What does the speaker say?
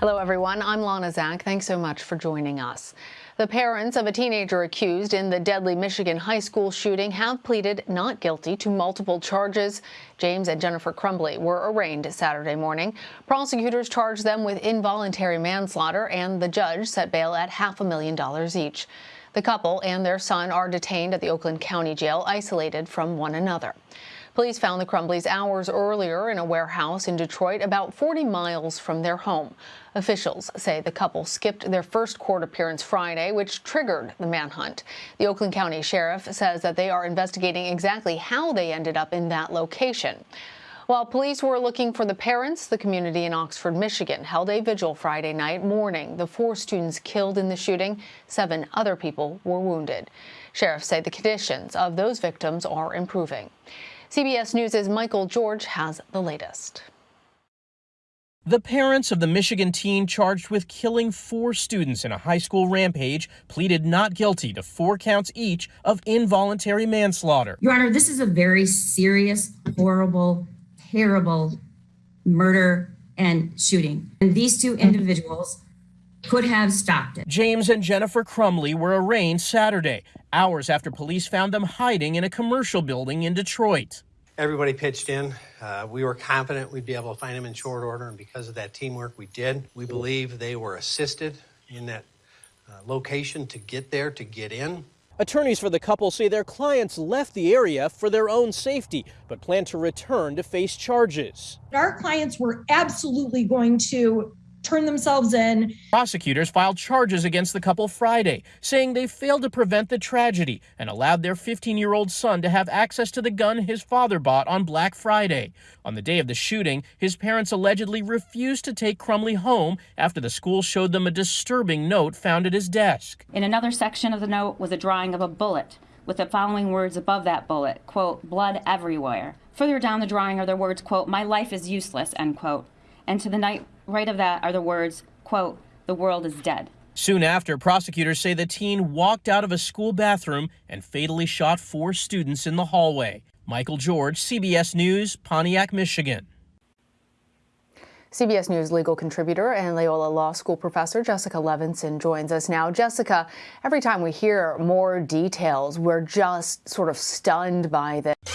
Hello, everyone. I'm Lana Zak. Thanks so much for joining us. The parents of a teenager accused in the deadly Michigan high school shooting have pleaded not guilty to multiple charges. James and Jennifer Crumbley were arraigned Saturday morning. Prosecutors charged them with involuntary manslaughter, and the judge set bail at half a million dollars each. The couple and their son are detained at the Oakland County Jail, isolated from one another. Police found the Crumbleys hours earlier in a warehouse in Detroit, about 40 miles from their home. Officials say the couple skipped their first court appearance Friday, which triggered the manhunt. The Oakland County Sheriff says that they are investigating exactly how they ended up in that location. While police were looking for the parents, the community in Oxford, Michigan held a vigil Friday night mourning the four students killed in the shooting. Seven other people were wounded. Sheriffs say the conditions of those victims are improving. CBS News' Michael George has the latest. The parents of the Michigan teen charged with killing four students in a high school rampage pleaded not guilty to four counts each of involuntary manslaughter. Your Honor, this is a very serious, horrible, terrible murder and shooting. And these two individuals could have stopped it. James and Jennifer Crumbley were arraigned Saturday, hours after police found them hiding in a commercial building in Detroit. Everybody pitched in. Uh, we were confident we'd be able to find them in short order, and because of that teamwork, we did. We believe they were assisted in that uh, location to get there, to get in. Attorneys for the couple say their clients left the area for their own safety, but plan to return to face charges. Our clients were absolutely going to turn themselves in. Prosecutors filed charges against the couple Friday, saying they failed to prevent the tragedy and allowed their 15 year old son to have access to the gun his father bought on Black Friday. On the day of the shooting, his parents allegedly refused to take Crumbley home after the school showed them a disturbing note found at his desk. In another section of the note was a drawing of a bullet with the following words above that bullet, quote, blood everywhere. Further down the drawing are the words, quote, my life is useless, end quote. And to the night right of that are the words, quote, the world is dead. Soon after, prosecutors say the teen walked out of a school bathroom and fatally shot four students in the hallway. Michael George, CBS News, Pontiac, Michigan. CBS News legal contributor and Loyola Law School professor Jessica Levinson joins us now. Jessica, every time we hear more details, we're just sort of stunned by this.